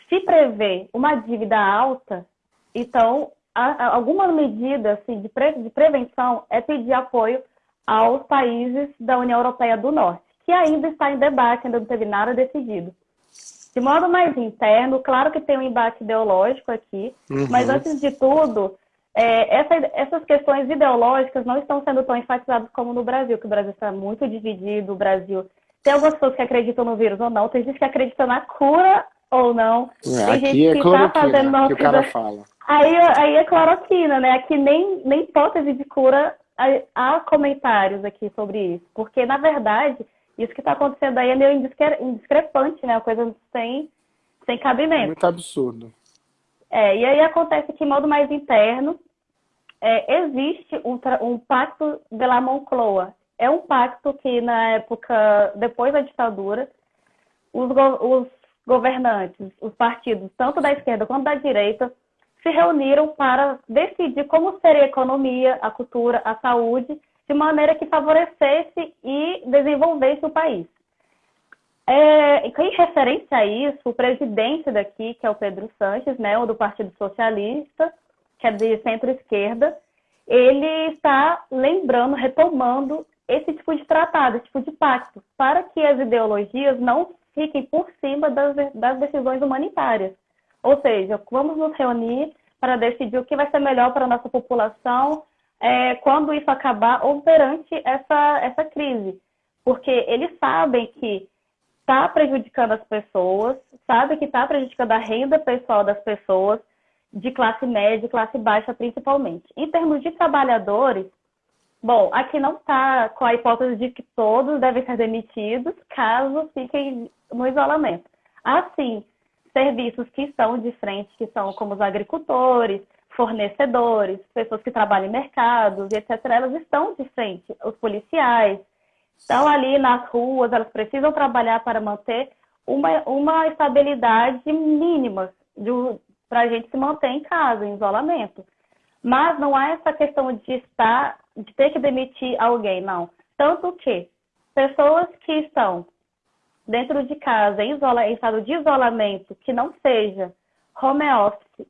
se prevê uma dívida alta, então a, a, alguma medida assim, de, pre, de prevenção é pedir apoio aos países da União Europeia do Norte, que ainda está em debate, ainda não teve nada decidido. De modo mais interno, claro que tem um embate ideológico aqui, uhum. mas antes de tudo, é, essa, essas questões ideológicas não estão sendo tão enfatizadas como no Brasil, que o Brasil está muito dividido, o Brasil tem algumas pessoas que acreditam no vírus ou não, tem gente que acredita na cura ou não, é, tem gente é que está fazendo uma que o cara fala. Aí, aí é cloroquina, né? Aqui nem, nem hipótese de cura há comentários aqui sobre isso, porque na verdade isso que está acontecendo aí é meio indiscrepante, né? Uma coisa sem, sem cabimento. Muito absurdo. É, e aí acontece que, em modo mais interno, é, existe um, um pacto de la Moncloa. É um pacto que, na época, depois da ditadura, os, os governantes, os partidos, tanto da esquerda quanto da direita, se reuniram para decidir como seria a economia, a cultura, a saúde, de maneira que favorecesse e desenvolvesse o país. É, em referência a isso, o presidente daqui, que é o Pedro Sanches, né, o do Partido Socialista, que é de centro-esquerda, ele está lembrando, retomando esse tipo de tratado, esse tipo de pacto, para que as ideologias não fiquem por cima das, das decisões humanitárias. Ou seja, vamos nos reunir para decidir o que vai ser melhor para a nossa população é, quando isso acabar ou perante essa, essa crise. Porque eles sabem que está prejudicando as pessoas, sabe que está prejudicando a renda pessoal das pessoas, de classe média e classe baixa principalmente. Em termos de trabalhadores, bom, aqui não está com a hipótese de que todos devem ser demitidos caso fiquem no isolamento. Assim, serviços que estão de frente, que são como os agricultores, fornecedores, pessoas que trabalham em mercados etc., elas estão de frente, os policiais, estão ali nas ruas, elas precisam trabalhar para manter uma, uma estabilidade mínima para a gente se manter em casa, em isolamento. Mas não há essa questão de estar, de ter que demitir alguém, não. Tanto que pessoas que estão dentro de casa, em, isola, em estado de isolamento, que não seja home office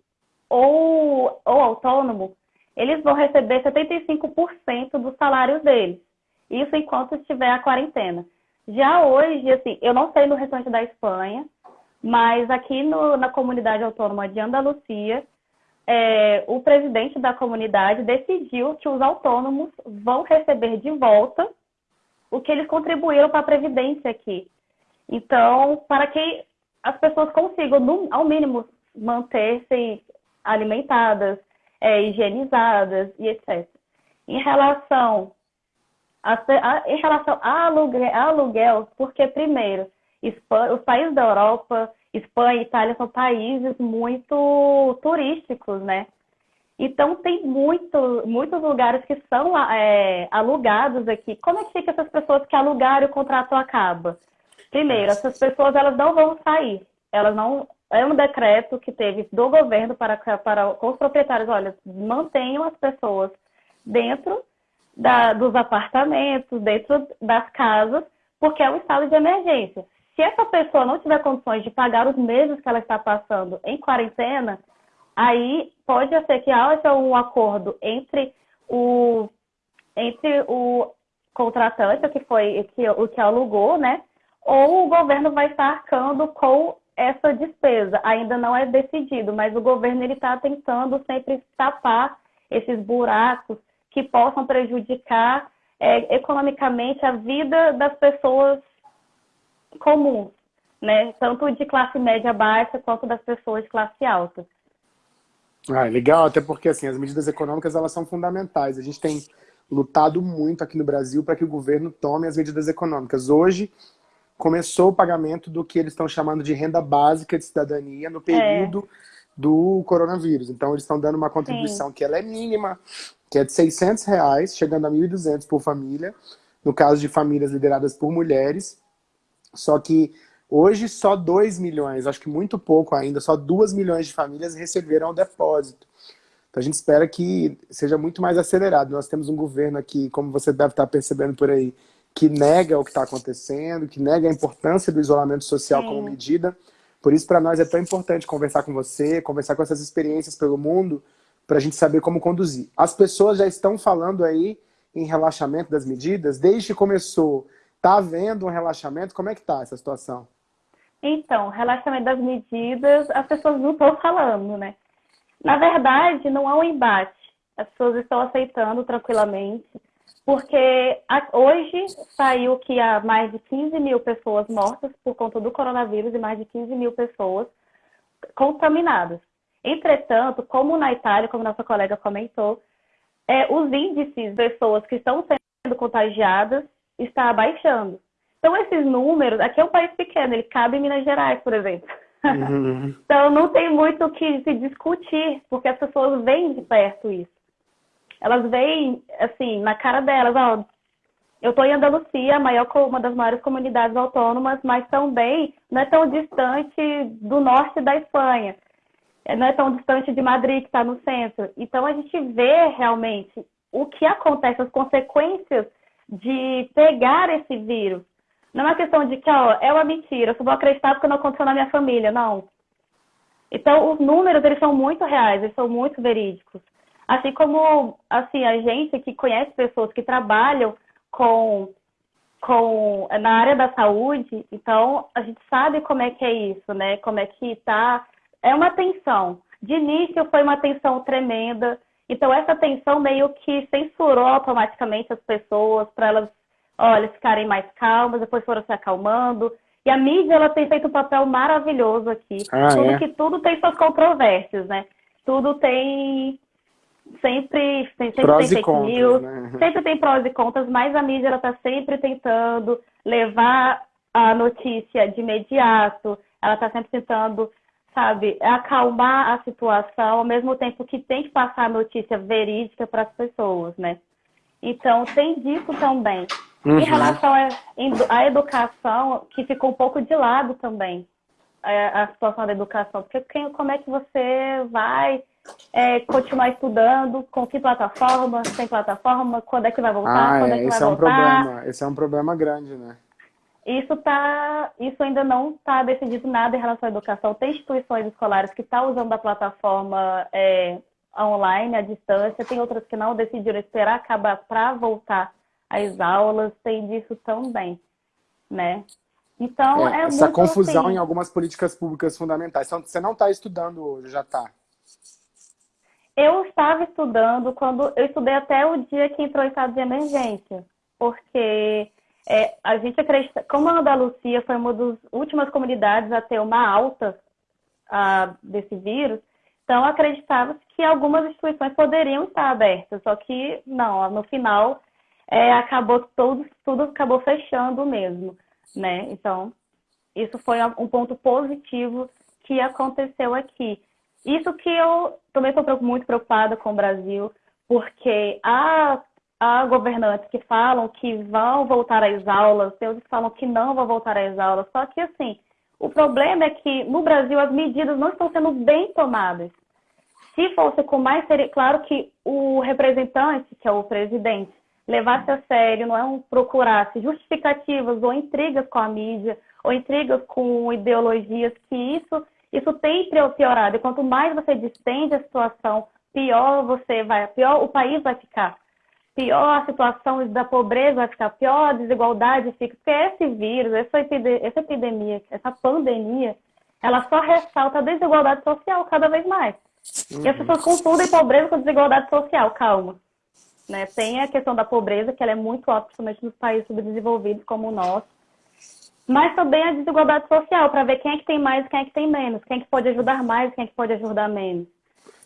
ou, ou autônomo, eles vão receber 75% dos salários deles. Isso enquanto estiver a quarentena. Já hoje, assim, eu não sei no restante da Espanha, mas aqui no, na comunidade autônoma de Andalucia, é, o presidente da comunidade decidiu que os autônomos vão receber de volta o que eles contribuíram para a Previdência aqui. Então, para que as pessoas consigam, no, ao mínimo, manter-se alimentadas, é, higienizadas e etc. Em relação a, a, em relação a aluguel, a aluguel, porque primeiro, os países da Europa, Espanha e Itália são países muito turísticos, né? Então tem muito, muitos lugares que são é, alugados aqui. Como é que fica essas pessoas que alugaram e o contrato acaba? Primeiro, essas pessoas elas não vão sair. Elas não. É um decreto que teve do governo para, para com os proprietários, olha, mantenham as pessoas dentro da, dos apartamentos, dentro das casas, porque é um estado de emergência. Se essa pessoa não tiver condições de pagar os meses que ela está passando em quarentena, aí pode ser que haja um acordo entre o, entre o contratante, que foi que, o que alugou, né? Ou o governo vai estar arcando com essa despesa. Ainda não é decidido, mas o governo ele está tentando sempre tapar esses buracos que possam prejudicar é, economicamente a vida das pessoas comuns, né? Tanto de classe média baixa quanto das pessoas de classe alta. Ah, legal, até porque assim, as medidas econômicas elas são fundamentais. A gente tem lutado muito aqui no Brasil para que o governo tome as medidas econômicas. Hoje começou o pagamento do que eles estão chamando de renda básica de cidadania no período é. do coronavírus. Então eles estão dando uma contribuição Sim. que ela é mínima, que é de 600 reais, chegando a 1.200 por família, no caso de famílias lideradas por mulheres. Só que Hoje, só 2 milhões, acho que muito pouco ainda, só 2 milhões de famílias receberam o depósito. Então a gente espera que seja muito mais acelerado. Nós temos um governo aqui, como você deve estar percebendo por aí, que nega o que está acontecendo, que nega a importância do isolamento social Sim. como medida. Por isso, para nós é tão importante conversar com você, conversar com essas experiências pelo mundo, para a gente saber como conduzir. As pessoas já estão falando aí em relaxamento das medidas, desde que começou. Está havendo um relaxamento? Como é que está essa situação? Então, relaxamento das medidas, as pessoas não estão falando, né? Na verdade, não há um embate. As pessoas estão aceitando tranquilamente, porque hoje saiu que há mais de 15 mil pessoas mortas por conta do coronavírus e mais de 15 mil pessoas contaminadas. Entretanto, como na Itália, como nossa colega comentou, é, os índices de pessoas que estão sendo contagiadas está abaixando. Então, esses números, aqui é um país pequeno, ele cabe em Minas Gerais, por exemplo. Uhum. então, não tem muito o que se discutir, porque as pessoas veem de perto isso. Elas veem, assim, na cara delas, ó, eu estou em Andalucia, maior, uma das maiores comunidades autônomas, mas também não é tão distante do norte da Espanha. Não é tão distante de Madrid, que está no centro. Então, a gente vê realmente o que acontece, as consequências de pegar esse vírus. Não é uma questão de que, ó, é uma mentira, eu só vou acreditar porque não aconteceu na minha família, não. Então, os números, eles são muito reais, eles são muito verídicos. Assim como, assim, a gente que conhece pessoas que trabalham com, com, na área da saúde, então, a gente sabe como é que é isso, né? Como é que tá... É uma tensão. De início, foi uma tensão tremenda. Então, essa tensão meio que censurou automaticamente as pessoas para elas olha, ficarem mais calmas, depois foram se acalmando. E a mídia ela tem feito um papel maravilhoso aqui. Ah, tudo é? que tudo tem suas controvérsias, né? Tudo tem sempre, sempre prós tem fake contras, news, né? sempre tem prós e contras, mas a mídia ela está sempre tentando levar a notícia de imediato, ela está sempre tentando, sabe, acalmar a situação, ao mesmo tempo que tem que passar a notícia verídica para as pessoas, né? Então tem disso também. Uhum. Em relação à educação, que ficou um pouco de lado também, a, a situação da educação, porque quem, como é que você vai é, continuar estudando, com que plataforma, sem plataforma, quando é que vai voltar, ah, quando é, é que esse vai é um voltar. Problema, esse é um problema grande, né? Isso, tá, isso ainda não está decidido nada em relação à educação. Tem instituições escolares que estão tá usando a plataforma é, online, à distância, tem outras que não decidiram esperar acabar para voltar as aulas, tem disso também, né? Então, é, é essa muito confusão assim, em algumas políticas públicas fundamentais. Então, você não está estudando hoje, já está? Eu estava estudando quando eu estudei até o dia que entrou em estado de emergência, porque é, a gente acredita, como a Andalucia foi uma das últimas comunidades a ter uma alta a, desse vírus, Então, acreditava que algumas instituições poderiam estar abertas, só que não, no final é, acabou tudo, tudo acabou fechando mesmo, né? Então, isso foi um ponto positivo que aconteceu aqui. Isso que eu também estou muito preocupada com o Brasil, porque há, há governantes que falam que vão voltar às aulas, outros que falam que não vão voltar às aulas, só que assim, o problema é que no Brasil as medidas não estão sendo bem tomadas. Se fosse com mais seria claro que o representante, que é o presidente, levasse a sério, não é um procurasse justificativas ou intrigas com a mídia, ou intrigas com ideologias, que isso, isso tem piorado. E quanto mais você distende a situação, pior você vai, pior o país vai ficar. Pior a situação da pobreza vai ficar, pior a desigualdade fica. Porque esse vírus, essa epidemia, essa, epidemia, essa pandemia, ela só ressalta a desigualdade social cada vez mais. Uhum. E as pessoas confundem pobreza com desigualdade social, calma. Né? Tem a questão da pobreza, que ela é muito alta, principalmente nos países subdesenvolvidos como o nosso mas também a desigualdade social, para ver quem é que tem mais e quem é que tem menos, quem é que pode ajudar mais e quem é que pode ajudar menos.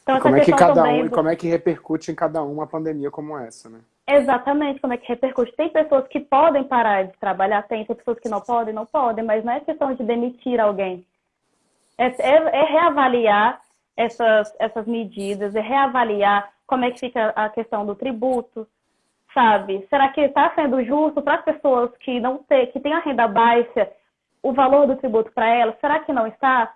Então, como é que cada um, como é que repercute em cada um uma pandemia como essa, né? Exatamente, como é que repercute. Tem pessoas que podem parar de trabalhar, tem, tem pessoas que não podem, não podem, mas não é questão de demitir alguém. É, é, é reavaliar essas, essas medidas, é reavaliar como é que fica a questão do tributo, sabe? Será que está sendo justo para as pessoas que não têm, que têm a renda baixa, o valor do tributo para elas? Será que não está?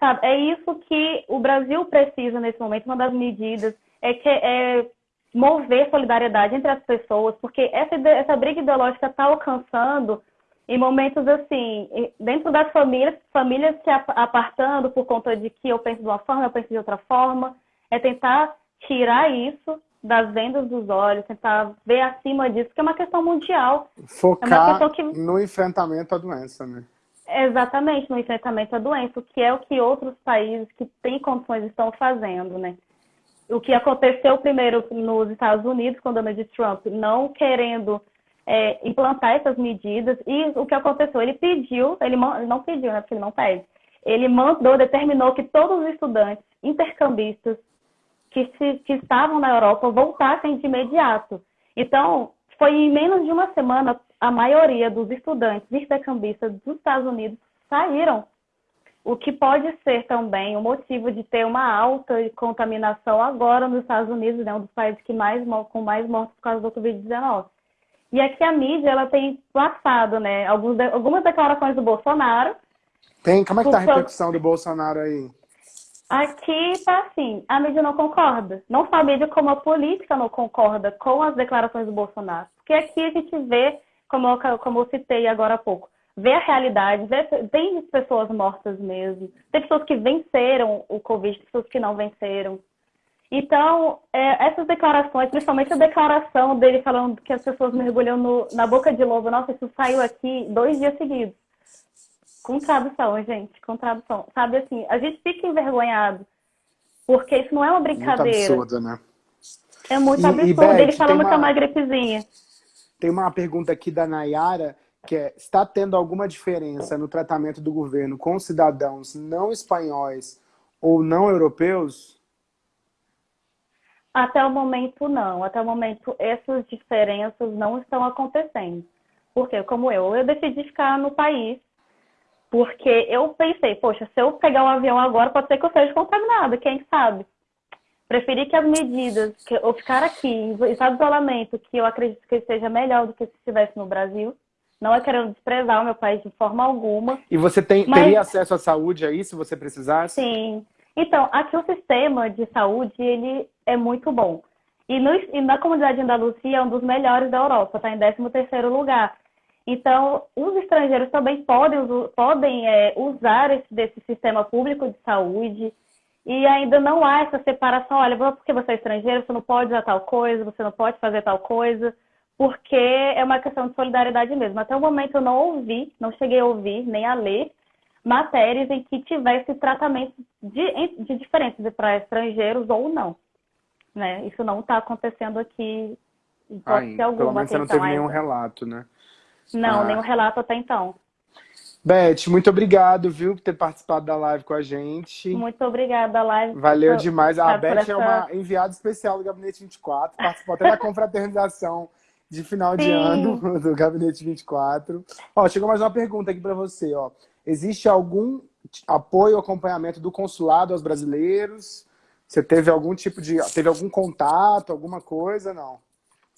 Sabe? É isso que o Brasil precisa nesse momento. Uma das medidas é que é mover solidariedade entre as pessoas, porque essa, essa briga ideológica está alcançando em momentos assim, dentro das famílias, famílias se apartando por conta de que eu penso de uma forma, eu penso de outra forma, é tentar tirar isso das vendas dos olhos, tentar ver acima disso, que é uma questão mundial. Focar é questão que... no enfrentamento à doença, né? Exatamente, no enfrentamento à doença, que é o que outros países que têm condições estão fazendo, né? O que aconteceu primeiro nos Estados Unidos, com Donald Trump não querendo é, implantar essas medidas, e o que aconteceu? Ele pediu, ele não pediu, né? Porque ele não pede. Ele mandou, determinou que todos os estudantes intercambistas que, se, que estavam na Europa voltassem de imediato. Então, foi em menos de uma semana a maioria dos estudantes intercambistas dos Estados Unidos saíram, o que pode ser também o motivo de ter uma alta contaminação agora nos Estados Unidos, né, um dos países que mais com mais mortes por causa do Covid-19. E aqui a mídia ela tem passado, né, alguns, algumas declarações do Bolsonaro. Tem, como é que tá a repercussão do Bolsonaro aí? Aqui tá assim, a mídia não concorda. Não só a mídia, como a política não concorda com as declarações do Bolsonaro. Porque aqui a gente vê, como eu, como eu citei agora há pouco, vê a realidade, vê, tem pessoas mortas mesmo, tem pessoas que venceram o Covid, pessoas que não venceram. Então, é, essas declarações, principalmente a declaração dele falando que as pessoas mergulham no, na boca de lobo, nossa, isso saiu aqui dois dias seguidos. Com tradução, gente, com tradução. Sabe assim, a gente fica envergonhado, porque isso não é uma brincadeira. Muito absurdo, né? É muito e, absurdo. E, Beth, Ele falando uma, que é uma gripezinha. Tem uma pergunta aqui da Nayara, que é, está tendo alguma diferença no tratamento do governo com cidadãos não espanhóis ou não europeus? Até o momento, não. Até o momento, essas diferenças não estão acontecendo. Porque, como eu, eu decidi ficar no país porque eu pensei, poxa, se eu pegar um avião agora, pode ser que eu seja contaminada, quem sabe? Preferi que as medidas, que eu ficar aqui em estado de isolamento, que eu acredito que seja melhor do que se estivesse no Brasil. Não é querendo desprezar o meu país de forma alguma. E você tem, mas... teria acesso à saúde aí, se você precisasse? Sim. Então, aqui o sistema de saúde, ele é muito bom. E, no, e na comunidade de Andalucia é um dos melhores da Europa, está em 13º lugar. Então, os estrangeiros também podem, podem é, usar esse, desse sistema público de saúde e ainda não há essa separação. Olha, porque você é estrangeiro, você não pode usar tal coisa, você não pode fazer tal coisa, porque é uma questão de solidariedade mesmo. Até o momento eu não ouvi, não cheguei a ouvir nem a ler matérias em que tivesse tratamento de, de diferença para estrangeiros ou não. Né? Isso não está acontecendo aqui. Pode ah, ser alguma pelo menos você não teve nenhum relato, né? Não, ah. nenhum relato até então. Beth, muito obrigado, viu, por ter participado da live com a gente. Muito obrigada, a live. Valeu demais. A Beth essa... é uma enviada especial do Gabinete 24, participou até da confraternização de final Sim. de ano do Gabinete 24. Ó, chegou mais uma pergunta aqui para você, ó. Existe algum apoio, acompanhamento do consulado aos brasileiros? Você teve algum tipo de... teve algum contato, alguma coisa? Não.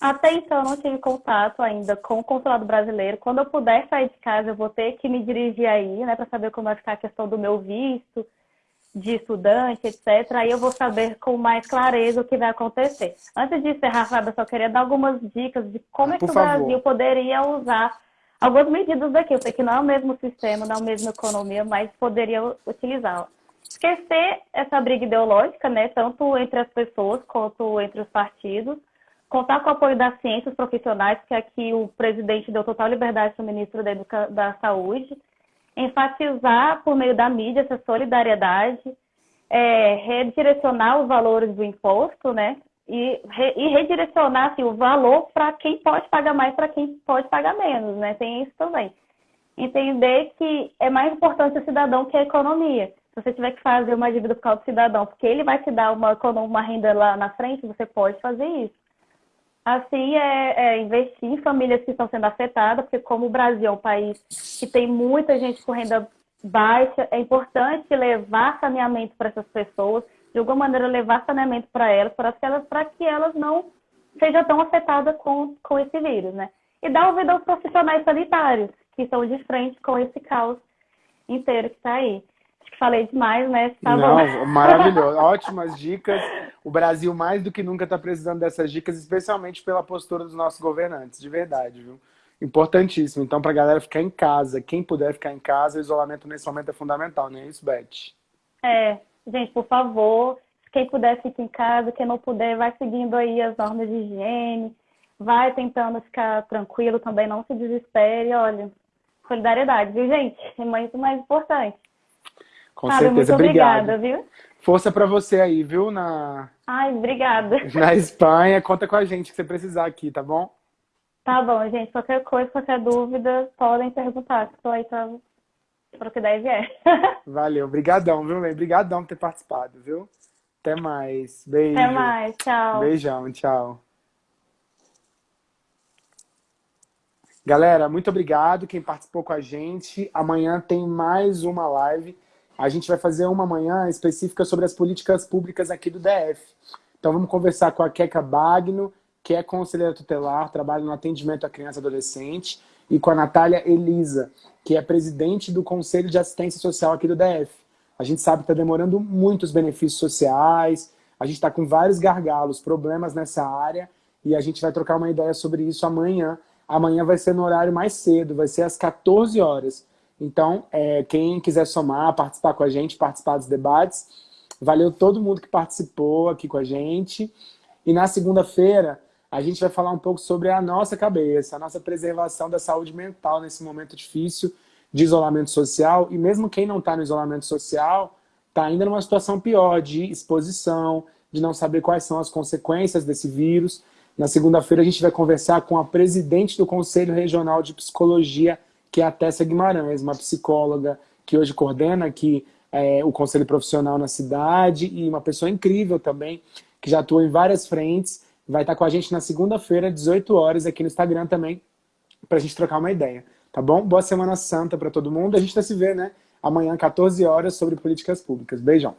Até então, eu não tive contato ainda com o consulado brasileiro. Quando eu puder sair de casa, eu vou ter que me dirigir aí, né, para saber como vai ficar a questão do meu visto de estudante, etc. Aí eu vou saber com mais clareza o que vai acontecer. Antes de encerrar, Fábio, eu só queria dar algumas dicas de como ah, é que o favor. Brasil poderia usar algumas medidas daqui. Eu sei que não é o mesmo sistema, não é a mesma economia, mas poderia utilizar. Esquecer essa briga ideológica, né, tanto entre as pessoas quanto entre os partidos contar com o apoio das ciências profissionais, que aqui o presidente deu total liberdade ao ministro da, Educa da Saúde, enfatizar por meio da mídia essa solidariedade, é, redirecionar os valores do imposto, né? E, re, e redirecionar assim, o valor para quem pode pagar mais, para quem pode pagar menos, né? Tem isso também. Entender que é mais importante o cidadão que a economia. Se você tiver que fazer uma dívida por causa do cidadão, porque ele vai te dar uma, uma renda lá na frente, você pode fazer isso. Assim, é, é, investir em famílias que estão sendo afetadas, porque como o Brasil é um país que tem muita gente com renda baixa, é importante levar saneamento para essas pessoas, de alguma maneira levar saneamento para elas, para que elas, que elas não sejam tão afetadas com, com esse vírus, né? E dar ouvido aos profissionais sanitários, que estão de frente com esse caos inteiro que está aí falei demais, né? Tá Não, maravilhoso. Ótimas dicas. O Brasil, mais do que nunca, está precisando dessas dicas, especialmente pela postura dos nossos governantes, de verdade, viu? Importantíssimo. Então, para a galera ficar em casa, quem puder ficar em casa, o isolamento nesse momento é fundamental, não é isso, Beth? É, gente, por favor, quem puder ficar em casa, quem não puder, vai seguindo aí as normas de higiene, vai tentando ficar tranquilo também, não se desespere, olha, solidariedade, viu, gente? É muito mais importante. Com Fábio, certeza, muito obrigada, viu? Força para você aí, viu? Na... Ai, obrigada. Na Espanha, conta com a gente que você precisar aqui, tá bom? Tá bom, gente. Qualquer coisa, qualquer dúvida, podem perguntar. Estou aí para o que deve é. Valeu, brigadão, viu, Lê? Brigadão por ter participado, viu? Até mais. Beijo. Até mais, tchau. Beijão, tchau. Galera, muito obrigado quem participou com a gente. Amanhã tem mais uma live a gente vai fazer uma manhã específica sobre as políticas públicas aqui do DF. Então vamos conversar com a Keka Bagno, que é conselheira tutelar, trabalha no atendimento à criança e adolescente, e com a Natália Elisa, que é presidente do Conselho de Assistência Social aqui do DF. A gente sabe que está demorando muitos benefícios sociais, a gente está com vários gargalos, problemas nessa área, e a gente vai trocar uma ideia sobre isso amanhã. Amanhã vai ser no horário mais cedo, vai ser às 14 horas. Então, é, quem quiser somar, participar com a gente, participar dos debates, valeu todo mundo que participou aqui com a gente. E na segunda-feira, a gente vai falar um pouco sobre a nossa cabeça, a nossa preservação da saúde mental nesse momento difícil de isolamento social. E mesmo quem não está no isolamento social, está ainda numa situação pior de exposição, de não saber quais são as consequências desse vírus. Na segunda-feira, a gente vai conversar com a presidente do Conselho Regional de Psicologia que é a Tessa Guimarães, uma psicóloga que hoje coordena aqui é, o Conselho Profissional na cidade e uma pessoa incrível também, que já atua em várias frentes. Vai estar com a gente na segunda-feira, 18 horas, aqui no Instagram também, para a gente trocar uma ideia. Tá bom? Boa Semana Santa para todo mundo. A gente vai se ver, né? Amanhã, 14 horas, sobre políticas públicas. Beijão.